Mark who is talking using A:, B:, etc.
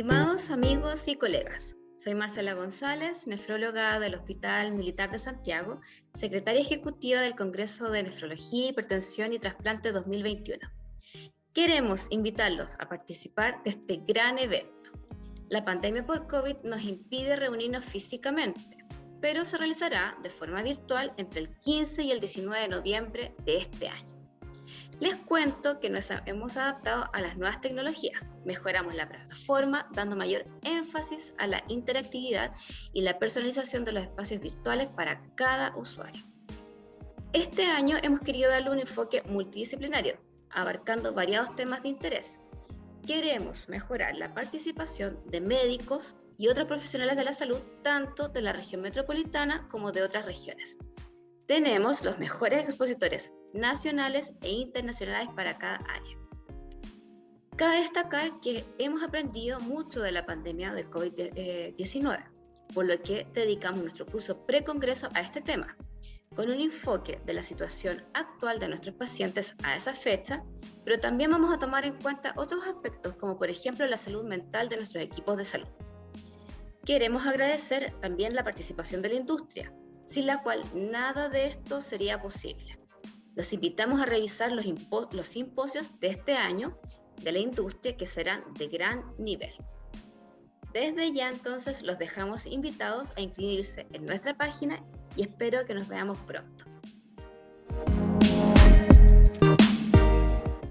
A: Estimados amigos y colegas, soy Marcela González, nefróloga del Hospital Militar de Santiago, secretaria ejecutiva del Congreso de Nefrología, Hipertensión y Trasplante 2021. Queremos invitarlos a participar de este gran evento. La pandemia por COVID nos impide reunirnos físicamente, pero se realizará de forma virtual entre el 15 y el 19 de noviembre de este año. Les cuento que nos hemos adaptado a las nuevas tecnologías. Mejoramos la plataforma dando mayor énfasis a la interactividad y la personalización de los espacios virtuales para cada usuario. Este año hemos querido darle un enfoque multidisciplinario, abarcando variados temas de interés. Queremos mejorar la participación de médicos y otros profesionales de la salud, tanto de la región metropolitana como de otras regiones. Tenemos los mejores expositores nacionales e internacionales para cada área. Cabe destacar que hemos aprendido mucho de la pandemia de COVID-19, por lo que dedicamos nuestro curso pre-congreso a este tema, con un enfoque de la situación actual de nuestros pacientes a esa fecha, pero también vamos a tomar en cuenta otros aspectos, como por ejemplo la salud mental de nuestros equipos de salud. Queremos agradecer también la participación de la industria, sin la cual nada de esto sería posible. Los invitamos a revisar los, los simposios de este año de la industria que serán de gran nivel. Desde ya entonces los dejamos invitados a inscribirse en nuestra página y espero que nos veamos pronto.